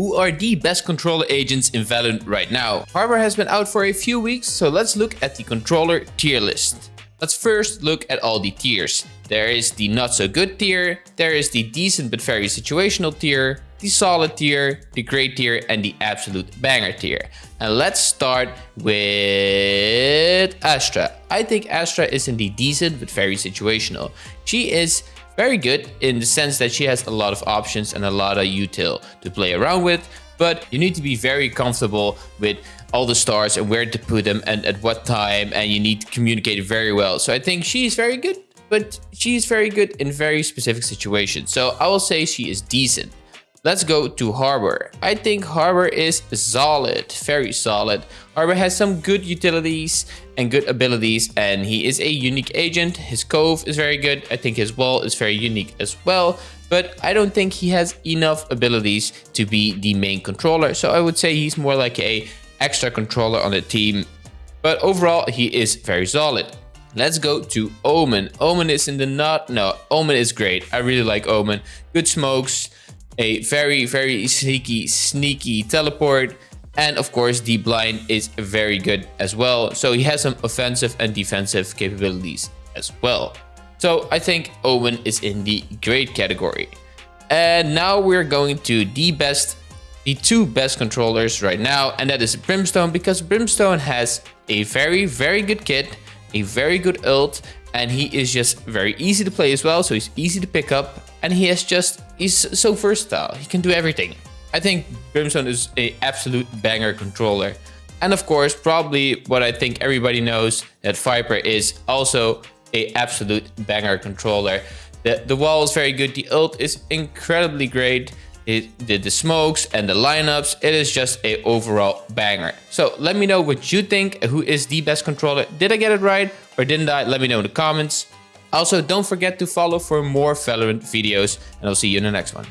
who are the best controller agents in Valorant right now. Harbor has been out for a few weeks, so let's look at the controller tier list. Let's first look at all the tiers. There is the not so good tier, there is the decent but very situational tier, the solid tier, the great tier, and the absolute banger tier. And let's start with Astra. I think Astra is in the decent but very situational. She is very good in the sense that she has a lot of options and a lot of util to play around with, but you need to be very comfortable with all the stars and where to put them and at what time and you need to communicate very well. So I think she's very good, but she's very good in very specific situations. So I will say she is decent. Let's go to Harbor. I think Harbor is solid, very solid. Harbor has some good utilities and good abilities and he is a unique agent. His Cove is very good. I think his wall is very unique as well. But I don't think he has enough abilities to be the main controller. So I would say he's more like a extra controller on the team. But overall, he is very solid. Let's go to Omen. Omen is in the not. No, Omen is great. I really like Omen. Good smokes a very, very sneaky, sneaky teleport. And of course, the blind is very good as well. So he has some offensive and defensive capabilities as well. So I think Omen is in the great category. And now we're going to the best, the two best controllers right now. And that is Brimstone because Brimstone has a very, very good kit, a very good ult, and he is just very easy to play as well. So he's easy to pick up and he has just, he's so versatile. He can do everything. I think Brimstone is a absolute banger controller. And of course, probably what I think everybody knows that Viper is also a absolute banger controller. The, the wall is very good. The ult is incredibly great. It, the, the smokes and the lineups, it is just a overall banger. So let me know what you think. Who is the best controller? Did I get it right or didn't I? Let me know in the comments. Also, don't forget to follow for more Valorant videos, and I'll see you in the next one.